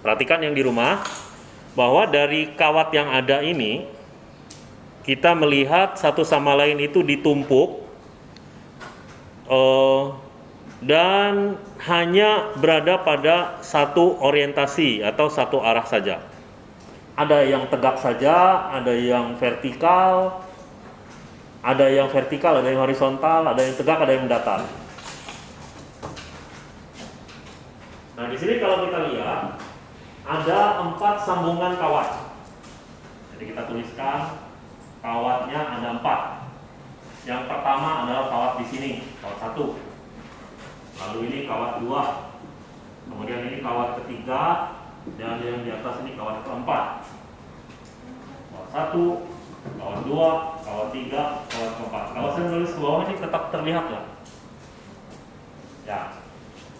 Perhatikan yang di rumah bahwa dari kawat yang ada ini kita melihat satu sama lain itu ditumpuk eh, dan hanya berada pada satu orientasi atau satu arah saja. Ada yang tegak saja, ada yang vertikal, ada yang vertikal, ada yang horizontal, ada yang tegak, ada yang datar. Nah, di sini kalau kita lihat ada empat sambungan kawat. Jadi kita tuliskan kawatnya ada empat. Yang pertama adalah kawat di sini, kawat satu. Lalu ini kawat dua. Kemudian ini kawat ketiga dan yang di atas ini kawat keempat. Kawat satu, kawat dua, kawat tiga, kawat keempat. Kalau saya nulis ke bawah ini tetap terlihat ya. Ya.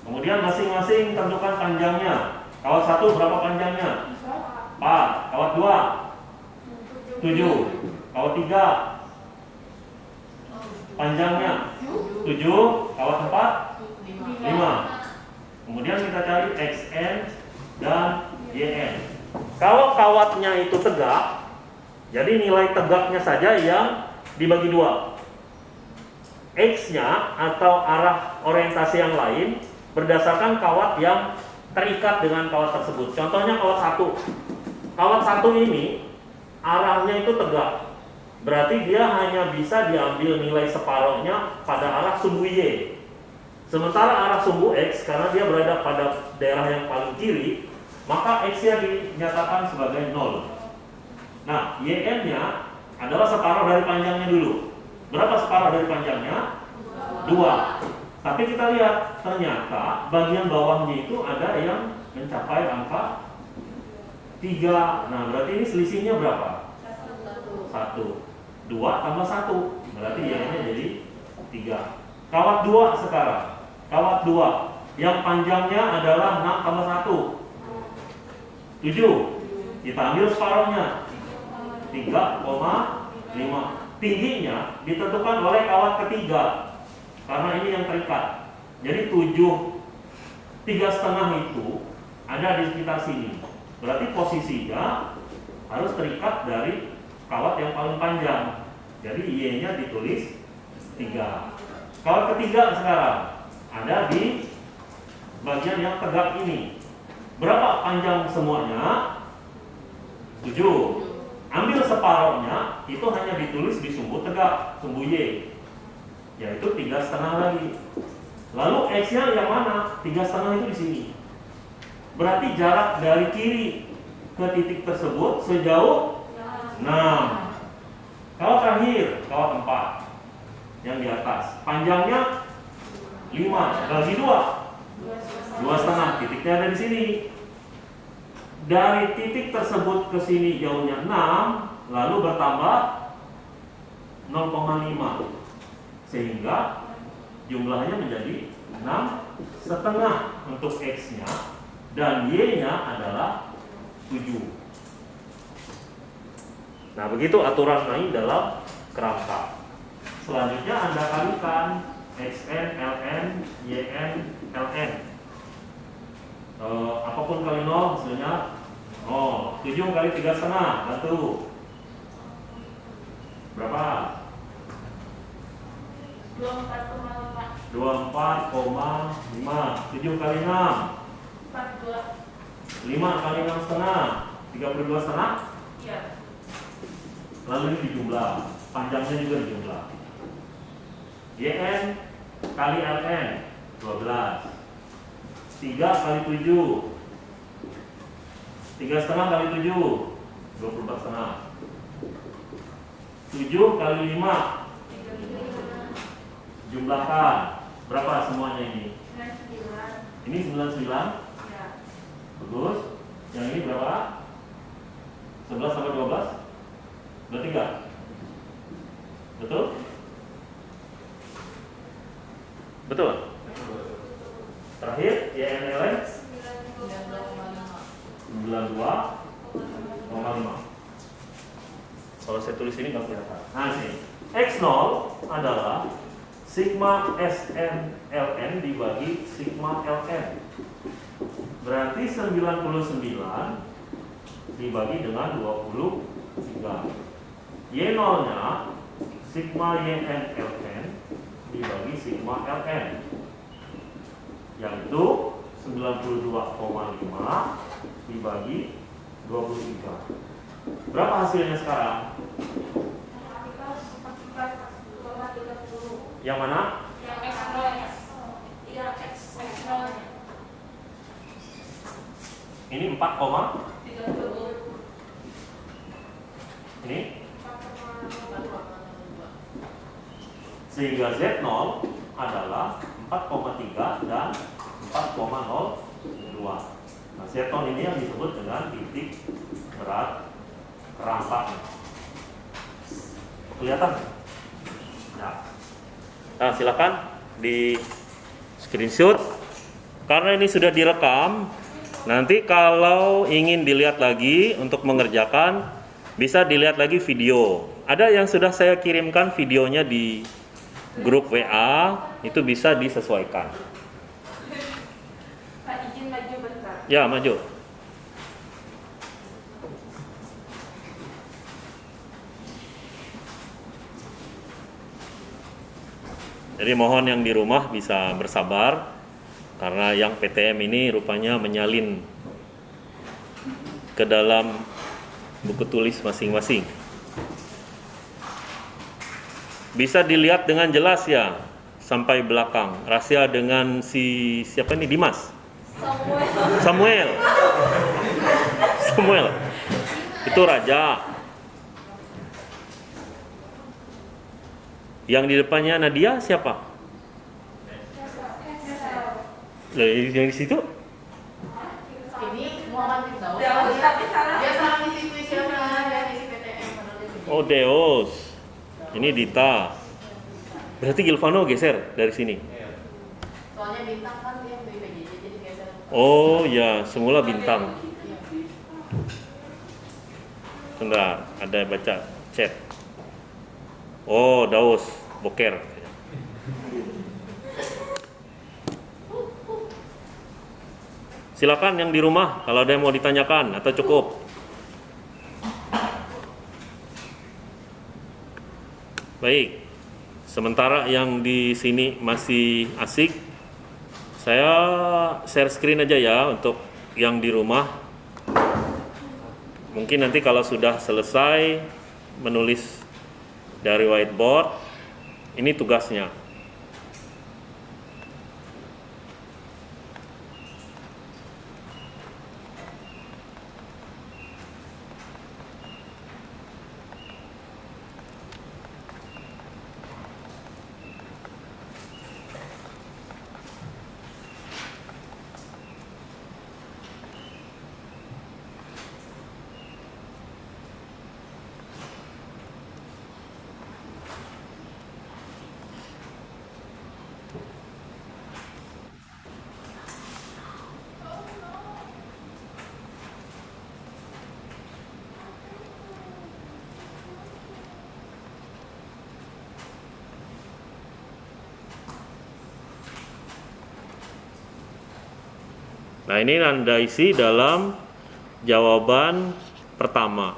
Kemudian masing-masing tentukan panjangnya. Kawat satu berapa panjangnya? 4. Kawat dua? 7. Kawat tiga? Panjangnya? 7. Kawat empat? 5. Kemudian kita cari XN dan YN. Kalau kawatnya itu tegak, jadi nilai tegaknya saja yang dibagi dua. X-nya atau arah orientasi yang lain berdasarkan kawat yang terikat dengan kawat tersebut. Contohnya kawat satu. Kawat satu ini arahnya itu tegak. Berarti dia hanya bisa diambil nilai separohnya pada arah sumbu Y. Sementara arah sumbu X, karena dia berada pada daerah yang paling kiri, maka X-nya dinyatakan sebagai 0. Nah, YN-nya adalah separuh dari panjangnya dulu. Berapa separuh dari panjangnya? 2. Tapi kita lihat ternyata bagian bawahnya itu ada yang mencapai angka 3. Nah, berarti ini selisihnya berapa? 1. 2 tambah 1. Berarti y-nya jadi 3. Kawat 2 sekarang. Kawat 2 yang panjangnya adalah 6 tambah 1. 7. Kita ambil separuhnya. 3,5. Tingginya ditentukan oleh kawat ketiga karena ini yang terikat. Jadi tujuh tiga setengah itu ada di sekitar sini. Berarti posisinya harus terikat dari kawat yang paling panjang. Jadi Y-nya ditulis tiga. Kawat ketiga sekarang ada di bagian yang tegak ini. Berapa panjang semuanya? 7. Ambil separohnya, itu hanya ditulis di sumbu tegak, sumbu Y yaitu tiga setengah lagi. Lalu x-nya yang mana? Tiga setengah itu di sini. Berarti jarak dari kiri ke titik tersebut sejauh 6. Kalau terakhir, kalau 4 yang di atas, panjangnya 5 bagi 2 dua setengah titiknya ada di sini dari titik tersebut ke sini jauhnya 6 lalu bertambah 0,5 sehingga jumlahnya menjadi 6 setengah untuk X nya dan Y nya adalah 7 nah begitu aturan lain dalam kerangka. Selanjutnya anda kalikan XN, LN, YN, LN. E, apa pun kali 0 hasilnya oh 7 kali 3 setengah satu berapa 24,5 24,5 7 kali 6 42 5 kali 6 setengah 32 setengah iya lalu ini dijumlah panjangnya juga dijumlah. YN kali LN 12 3 kali 7 3 setengah kali 7 24 setengah 7 kali 5 jumlahkan berapa semuanya ini? 99 ini 99 iya bagus. Yang ini berapa? 11 sampai 12 berarti enggak betul? Betul? Terakhir YNLN 92,5 kalau saya tulis ini nggak kelihatan. Nah sini. X0 adalah sigma SN LN dibagi sigma LN Berarti 99 dibagi dengan 23. Y0-nya sigma YN LN dibagi sigma LN yaitu 92,5 dibagi 23. Berapa hasilnya sekarang? Yang mana? Yang X X nolnya. Ini 4, koma. Tiga puluh. ini sehingga Z0 adalah 4,3 dan 4,02. Nah, Z0 ini yang disebut dengan titik berat kerampak. Kelihatan? Ya. Nah, silakan di screenshot. Karena ini sudah direkam, nanti kalau ingin dilihat lagi untuk mengerjakan, bisa dilihat lagi video. Ada yang sudah saya kirimkan videonya di grup WA, itu bisa disesuaikan. Pak izin maju bentar. Ya, maju. Jadi mohon yang di rumah bisa bersabar karena yang PTM ini rupanya menyalin ke dalam buku tulis masing-masing. Bisa dilihat dengan jelas ya sampai belakang. Rahasia dengan si siapa ini Dimas? Samuel. Samuel. Samuel. Itu raja. Yang di depannya Nadia siapa? Loh, yang di situ? Oh, Deos. Ini Dita. Berarti Gilvano geser dari sini. Soalnya bintang kan dia jadi geser. Oh, ya, semula bintang. Iya. Sebentar, ada baca chat. Oh, Daus, boker. Silakan yang di rumah kalau ada yang mau ditanyakan atau cukup. Baik. Sementara yang di sini masih asik, saya share screen aja ya untuk yang di rumah Mungkin nanti kalau sudah selesai menulis dari whiteboard, ini tugasnya. Nah, ini Anda isi dalam jawaban pertama.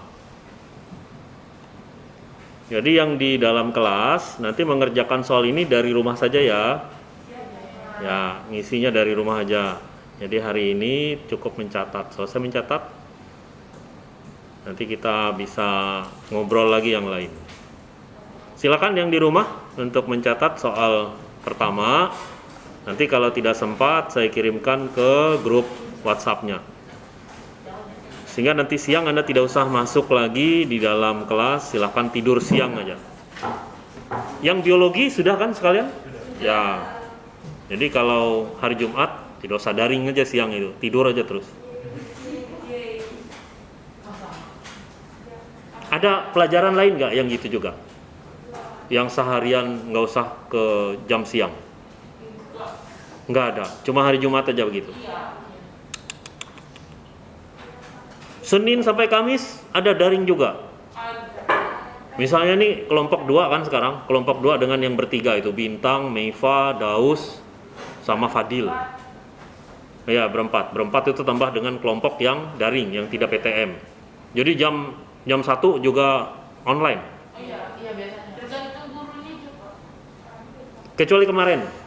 Jadi yang di dalam kelas nanti mengerjakan soal ini dari rumah saja ya. Ya, ngisinya dari rumah aja. Jadi hari ini cukup mencatat. Selesai mencatat, nanti kita bisa ngobrol lagi yang lain. Silakan yang di rumah untuk mencatat soal pertama. Nanti kalau tidak sempat saya kirimkan ke grup WhatsApp-nya. Sehingga nanti siang Anda tidak usah masuk lagi di dalam kelas, silahkan tidur siang aja. Yang biologi sudah kan sekalian? Ya. Jadi kalau hari Jumat tidak usah daring aja siang itu, tidur aja terus. Ada pelajaran lain nggak yang gitu juga? Yang seharian nggak usah ke jam siang? Nggak ada, cuma hari Jumat aja begitu. Senin sampai Kamis ada daring juga. Misalnya nih kelompok dua kan sekarang, kelompok dua dengan yang bertiga itu Bintang, Meifa, Daus, sama Fadil. Ya, berempat. Berempat itu tambah dengan kelompok yang daring, yang tidak PTM. Jadi jam jam 1 juga online. Iya, iya juga. Kecuali kemarin.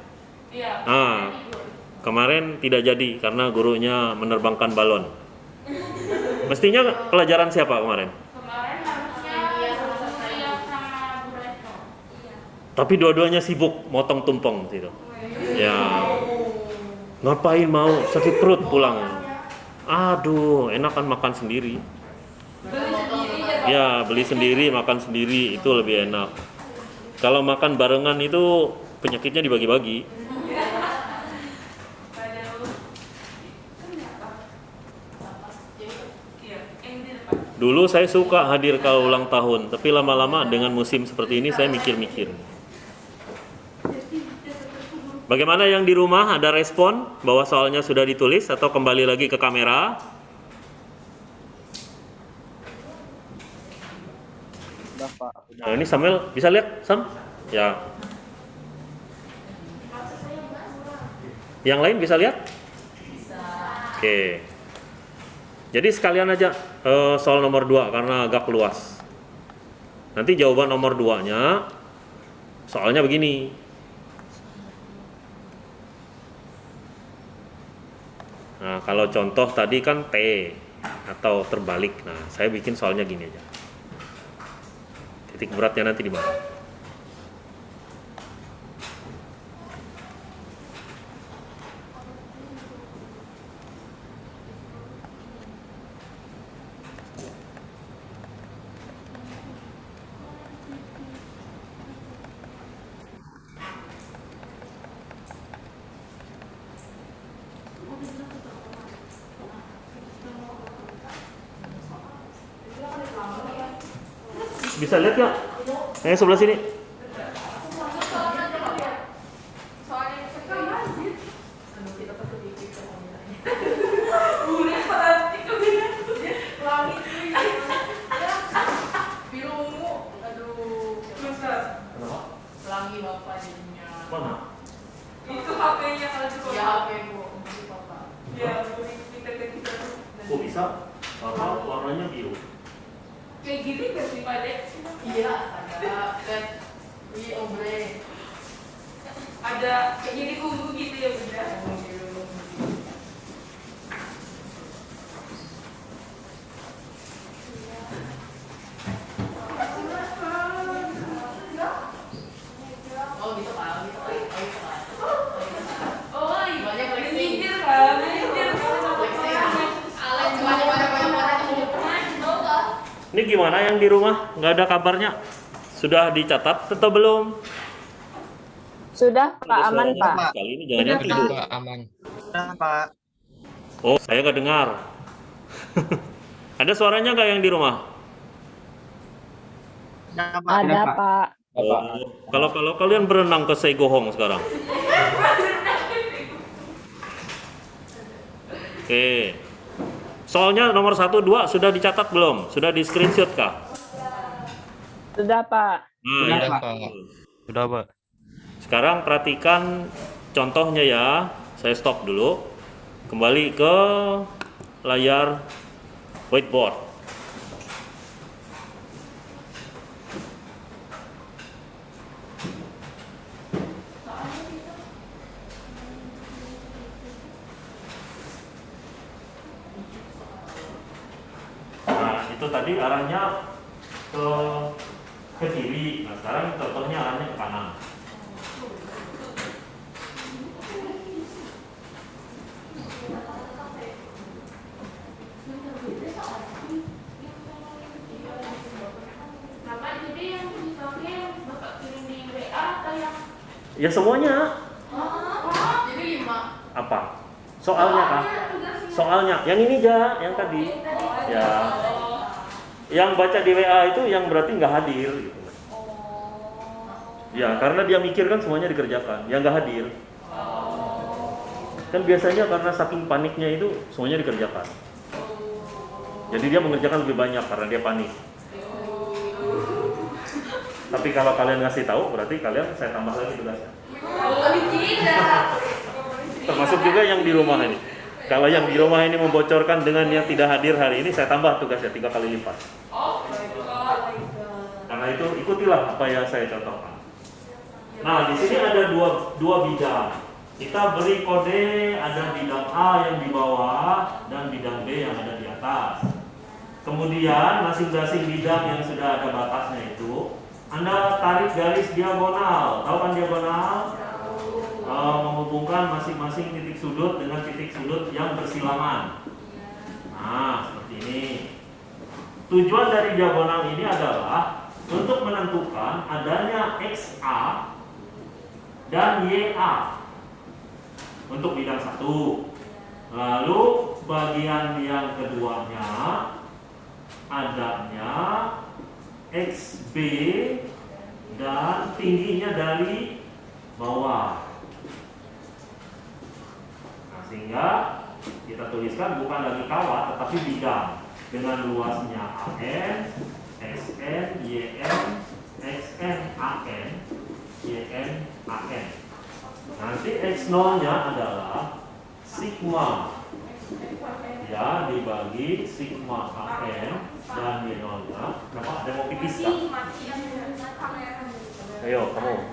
Iya. Ah, kemarin tidak jadi karena gurunya menerbangkan balon. Mestinya pelajaran siapa kemarin? Kemarin harusnya Iya, sama Bu Retno. Iya. Tapi dua-duanya sibuk motong tumpeng gitu. Ya, ngapain mau sakit perut pulang? Aduh, enakan makan sendiri. Beli sendiri ya. Ya, beli sendiri, makan sendiri itu lebih enak. Kalau makan barengan itu penyakitnya dibagi-bagi. Padahal iya, yang di depan. Dulu saya suka hadir kalau ulang tahun, tapi lama-lama dengan musim seperti ini saya mikir-mikir. Bagaimana yang di rumah ada respon bahwa soalnya sudah ditulis atau kembali lagi ke kamera? Nah, ini Samuel bisa lihat, Sam? Ya. Yang lain bisa lihat? Bisa. Oke. Jadi sekalian aja eh, soal nomor 2 karena agak luas. Nanti jawaban nomor 2-nya soalnya begini. Nah, kalau contoh tadi kan T atau terbalik. Nah, saya bikin soalnya gini aja. Titik beratnya nanti di mana? Bisa lihat nggak? Yang sebelah sini. Mana? itu HP-nya kalau di Ya HP bu. Ya, kita kita. Kok bisa? Karena warnanya biru. Gini gak sih Pak Dek? Iya, ada. Lihat. Ini ombre. Ada kayak gini ungu gitu ya bunda. Oh, biru. Oh gitu kan, gitu kan. Oh gitu kan. Oh iya, Banyak flexing. Minggir kan, minggir Flexing. Alen banyak banyak banyak banyak. Ini gimana yang di rumah? Nggak ada kabarnya? Sudah dicatat atau belum? Sudah Pak, Ada aman Pak. Kali ini jangan Sudah, tidur. Pak. aman. Udah Pak. Oh, saya nggak dengar. ada suaranya nggak yang di rumah? Udah Pak. Ada Pak. Oh, kalau kalau kalian berenang ke Seigohong sekarang. Oke. Soalnya nomor 1 2 sudah dicatat belum? Sudah di screenshot kah? Sudah Pak. Nah, Sudah, ya. Pak. Sudah, Pak. Sekarang perhatikan contohnya ya. Saya stop dulu. Kembali ke layar whiteboard. Nah, itu tadi arahnya ke ke kiri. Nah, sekarang contohnya arahnya ke kanan. Ya semuanya. Oh, Jadi lima. Apa? Soalnya kah? Soalnya. Yang ini ja, yang tadi. Ya. Yang baca di WA itu yang berarti nggak hadir. Gitu. Ya, karena dia mikir kan semuanya dikerjakan. Yang nggak hadir. Kan biasanya karena saking paniknya itu semuanya dikerjakan. Jadi dia mengerjakan lebih banyak karena dia panik. Tapi kalau kalian ngasih tahu, berarti kalian saya tambah lagi tugasnya. Oh. Termasuk juga yang di rumah ini. Kalau yang di rumah ini membocorkan dengan yang tidak hadir hari ini, saya tambah tugasnya tiga kali lipat. Karena itu ikutilah apa yang saya contohkan. Nah, di sini ada dua, dua bidang. Kita beri kode ada bidang A yang di bawah dan bidang B yang ada di atas. Kemudian masing-masing bidang yang sudah ada batasnya itu, Anda tarik garis diagonal. Tahu kan diagonal? Eh, menghubungkan masing-masing titik sudut dengan titik sudut yang bersilangan. Nah, seperti ini. Tujuan dari diagonal ini adalah untuk menentukan adanya XA dan YA untuk bidang satu. Lalu bagian yang keduanya adanya XB dan tingginya dari bawah. Sehingga kita tuliskan bukan lagi kawat tetapi bidang dengan luasnya AN, XN, YN, XN, AN, YN, AN. Nanti X0 nya adalah sigma ya dibagi sigma AN dan Y0 nya kenapa ada mau pipis kamera. Ayo kamu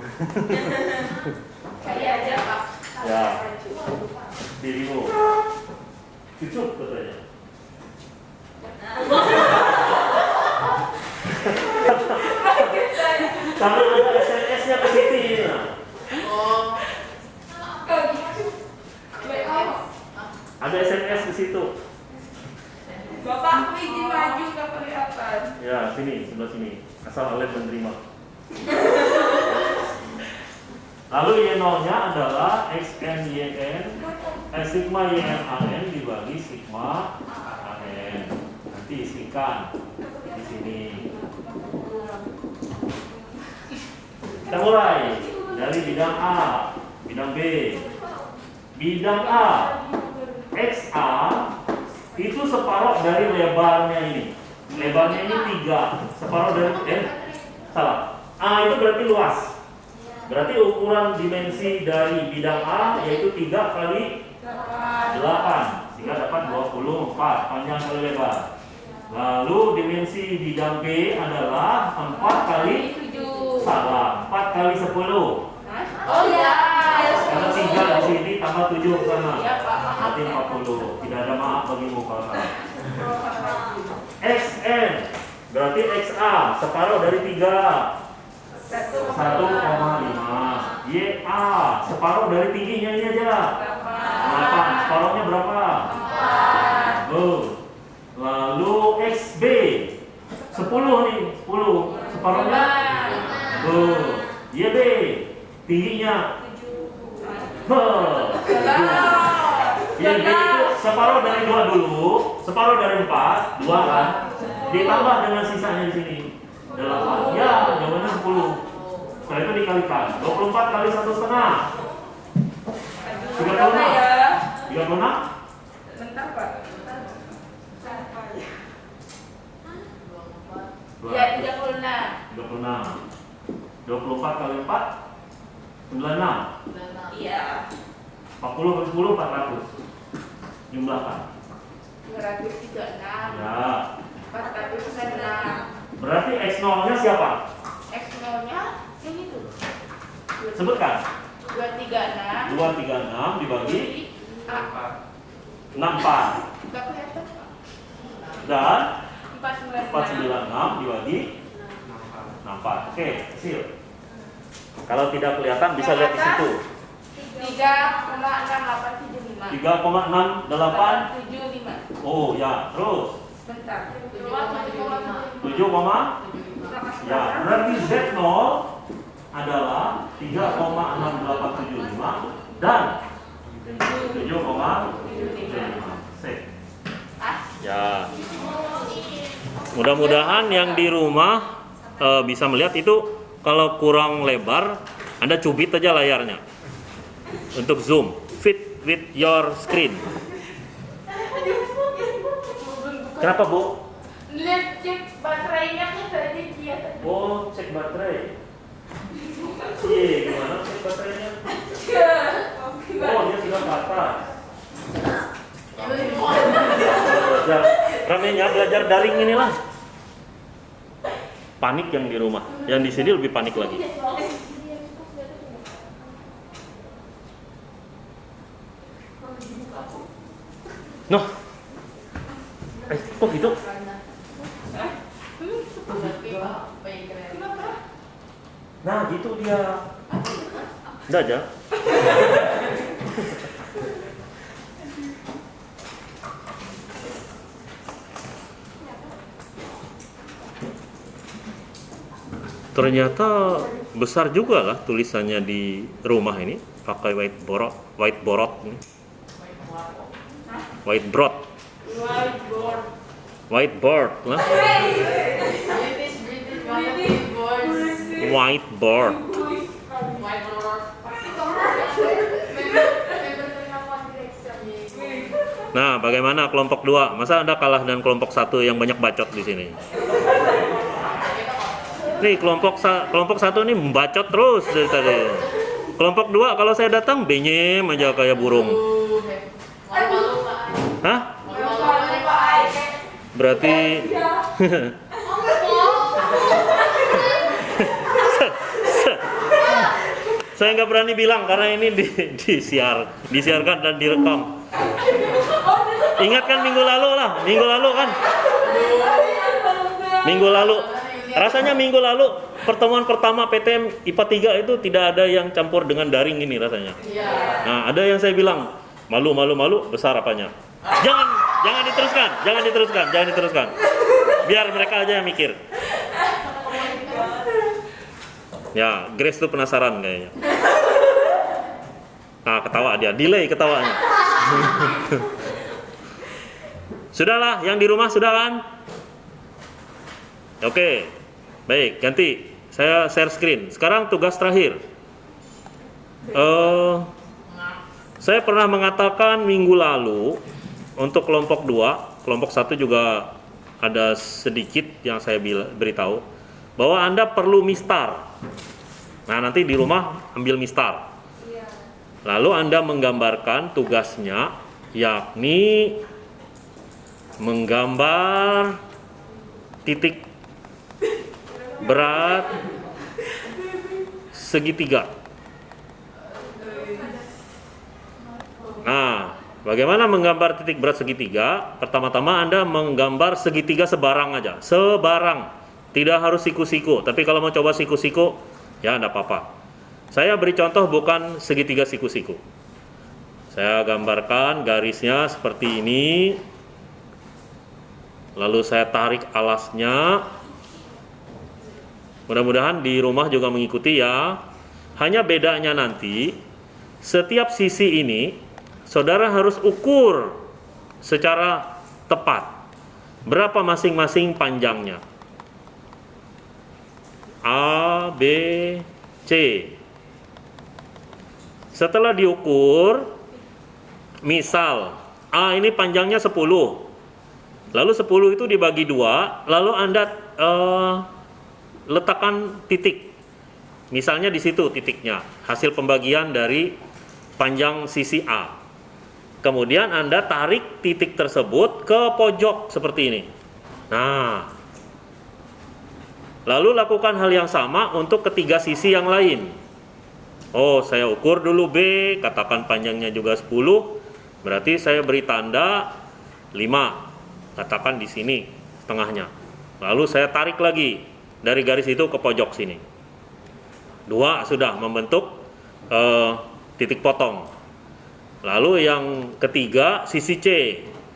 Saya aja pak. Ya. Dirimu cucuk katanya karena ada SMS nya ke sini nah. Oh. ada SMS di situ Bapak izin maju nggak kelihatan. ya sini sebelah sini asal Alif menerima lalu Y0 nya adalah XNYN eh, sigma YNAN dibagi sigma AN nanti isikan di sini. Kita mulai dari bidang A bidang B. Bidang A XA itu separuh dari lebarnya ini. Lebarnya ini tiga separuh dari eh salah. A itu berarti luas. Berarti ukuran dimensi dari bidang A yaitu 3 kali 8 sehingga dapat 24 panjang kali lebar lalu dimensi bidang B adalah 4 kali Tujuh. salah 4 kali 10 Oh ya. karena 3 di sini tambah 7 ke sana Iya berarti ya. 40 tidak ada maaf bagimu kalau salah XN berarti XA separuh dari 3 Satu. 1,5 YA separuh dari tingginya ini aja 8 separuhnya berapa? Oh. Lalu XB 10 nih 10 separuhnya Oh. YB tingginya? Huh. YB itu separuh dari dua dulu separuh dari 4 dua kan? Ditambah dengan sisanya di sini. 8 ya jawabannya 10 setelah itu dikalikan. 24 kali satu setengah Berapa ya? 36 Bentar pak. Ya tiga puluh enam. 36 24 kali 4 96 Iya. 40 kali 10 400 jumlahkan Dua ratus tiga enam. ya Empat ratus enam. berarti X0 nya siapa? X nya yang itu. sebutkan Dua tiga enam. 236 dibagi A. 64 Enggak kelihatan pak. dan Empat sembilan 496 dibagi 64 oke hasil kalau tidak kelihatan bisa lihat di situ Tiga koma enam delapan tujuh lima. 3,68 tujuh lima. oh ya terus Bentar. Tujuh tujuh 7, ya berarti Z0 adalah 3,6875 dan 7,75 Sip. Ya. Mudah-mudahan yang di rumah eh, bisa melihat itu kalau kurang lebar, Anda cubit aja layarnya untuk zoom fit with your screen. Kenapa bu? Lihat cek baterainya kan tadi dia. Oh cek baterai. Iya gimana cek baterainya? Oh dia sudah ke atas. ramenya belajar daring inilah. Panik yang di rumah, yang di sini lebih panik lagi. Noh, eh kok gitu? Keren. Nah gitu dia. Udah aja. Ternyata besar juga lah tulisannya di rumah ini pakai whiteboard, whiteboard ini. Whiteboard, Whiteboard. whiteboard lah, whiteboard. Nah, bagaimana kelompok dua? Masa Anda kalah dengan kelompok satu yang banyak bacot di sini? Nih, kelompok sa kelompok satu ini membacot terus dari tadi. Kelompok dua kalau saya datang benyem aja kayak burung. Hah? Berarti saya nggak berani bilang karena ini di, disiar, disiarkan dan direkam. Ingat kan minggu lalu lah, minggu lalu kan, minggu lalu. Rasanya minggu lalu pertemuan pertama PTM IPA 3 itu tidak ada yang campur dengan daring ini rasanya. Nah, ada yang saya bilang malu malu malu besar apanya? Jangan jangan diteruskan, jangan diteruskan, jangan diteruskan. Biar mereka aja yang mikir. Ya, Grace tuh penasaran kayaknya. Nah, ketawa dia, delay ketawanya. Sudahlah, yang di rumah sudah kan? Oke, baik, ganti. Saya share screen. Sekarang tugas terakhir. Eh, saya pernah mengatakan minggu lalu untuk kelompok 2, kelompok satu juga ada sedikit yang saya beritahu bahwa Anda perlu mistar. Nah, nanti di rumah ambil mistar. Lalu Anda menggambarkan tugasnya yakni menggambar titik berat segitiga. Nah, bagaimana menggambar titik berat segitiga? Pertama-tama Anda menggambar segitiga sebarang aja, sebarang. Tidak harus siku-siku, tapi kalau mau coba siku-siku, ya enggak apa-apa. Saya beri contoh bukan segitiga siku-siku. Saya gambarkan garisnya seperti ini. Lalu saya tarik alasnya. Mudah-mudahan di rumah juga mengikuti ya. Hanya bedanya nanti setiap sisi ini saudara harus ukur secara tepat berapa masing-masing panjangnya. A, B, C. Setelah diukur, misal A ini panjangnya 10. Lalu 10 itu dibagi dua, lalu Anda eh, letakkan titik. Misalnya di situ titiknya, hasil pembagian dari panjang sisi A. Kemudian Anda tarik titik tersebut ke pojok seperti ini. Nah, lalu lakukan hal yang sama untuk ketiga sisi yang lain. Oh, saya ukur dulu B, katakan panjangnya juga 10, berarti saya beri tanda 5. Katakan di sini setengahnya. Lalu saya tarik lagi dari garis itu ke pojok sini. Dua sudah membentuk eh, titik potong. Lalu yang ketiga sisi C.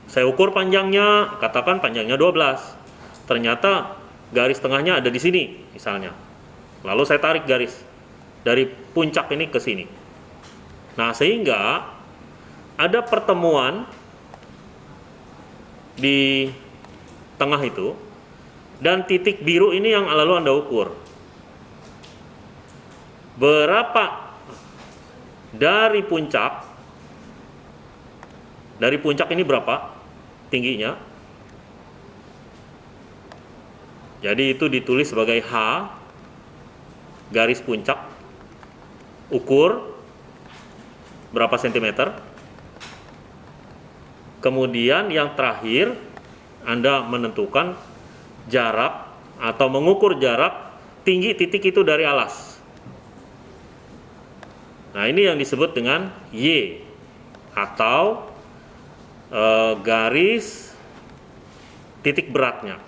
Saya ukur panjangnya, katakan panjangnya 12. Ternyata garis tengahnya ada di sini misalnya. Lalu saya tarik garis dari puncak ini ke sini. Nah, sehingga ada pertemuan di tengah itu dan titik biru ini yang lalu Anda ukur. Berapa dari puncak dari puncak ini berapa tingginya? Jadi itu ditulis sebagai H garis puncak ukur berapa sentimeter. Kemudian yang terakhir Anda menentukan jarak atau mengukur jarak tinggi titik itu dari alas. Nah, ini yang disebut dengan Y atau eh, garis titik beratnya.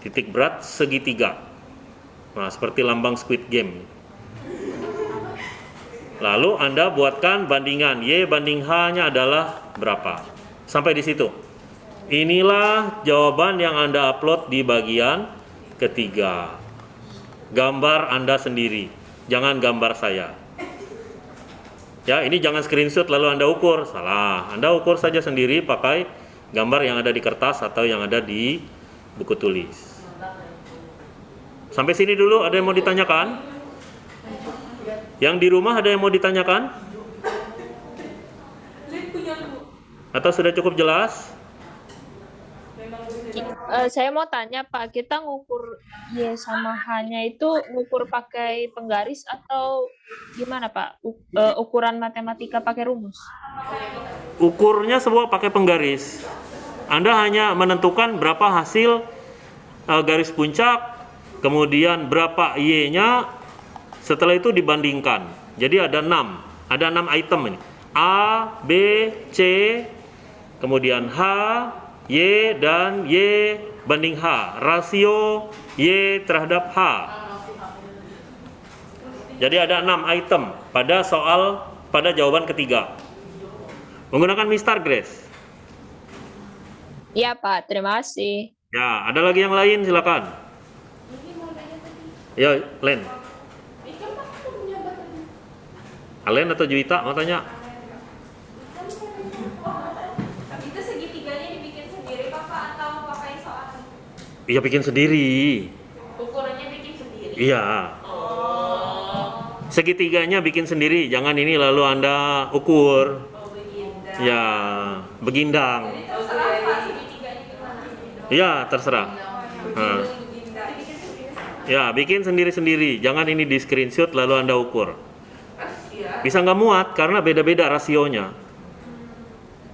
Titik berat segitiga. Nah, seperti lambang Squid Game. Lalu Anda buatkan bandingan Y banding H-nya adalah berapa. Sampai di situ. Inilah jawaban yang Anda upload di bagian ketiga. Gambar Anda sendiri, jangan gambar saya. Ya, ini jangan screenshot lalu Anda ukur. Salah. Anda ukur saja sendiri pakai gambar yang ada di kertas atau yang ada di buku tulis. Sampai sini dulu ada yang mau ditanyakan? Yang di rumah ada yang mau ditanyakan? Atau sudah cukup jelas? Eh, saya mau tanya Pak, kita ngukur Y sama H-nya itu ngukur pakai penggaris atau gimana Pak? U- eh, ukuran matematika pakai rumus? Ukurnya semua pakai penggaris. Anda hanya menentukan berapa hasil eh, garis puncak, kemudian berapa Y-nya, setelah itu dibandingkan. Jadi ada 6, ada 6 item ini. A, B, C, kemudian H, Y, dan Y banding H. Rasio Y terhadap H. Jadi ada 6 item pada soal pada jawaban ketiga. Menggunakan Mr. Grace. Iya Pak, terima kasih. Ya, ada lagi yang lain silakan. Ya, Len. Alen atau Juwita mau tanya? Itu segitiganya dibikin sendiri Bapak atau pakai soal? Iya bikin sendiri. Ukurannya bikin sendiri. Iya. Segitiganya bikin sendiri, jangan ini lalu Anda ukur. Oh begini. Ya, begindang. Jadi terserah Pak segitiganya? Iya, terserah. Nah. Ya, bikin sendiri-sendiri. Jangan ini di screenshot lalu Anda ukur. Bisa nggak muat karena beda-beda rasionya.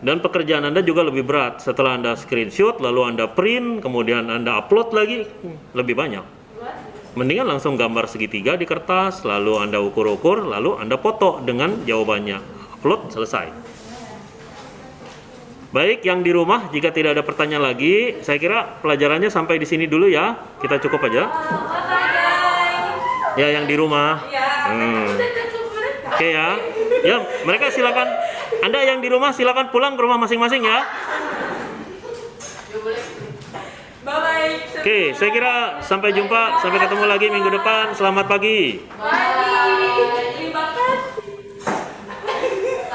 Dan pekerjaan Anda juga lebih berat. Setelah Anda screenshot, lalu Anda print, kemudian Anda upload lagi, lebih banyak. Mendingan langsung gambar segitiga di kertas, lalu Anda ukur-ukur, lalu Anda foto dengan jawabannya. Upload, selesai. Baik, yang di rumah, jika tidak ada pertanyaan lagi, saya kira pelajarannya sampai di sini dulu ya. Kita cukup aja. Ya, yang di rumah. Hmm. Oke ya. Ya, mereka silakan. Anda yang di rumah silakan pulang ke rumah masing-masing ya. Oke, saya kira sampai jumpa, sampai ketemu lagi minggu depan. Selamat pagi. Bye.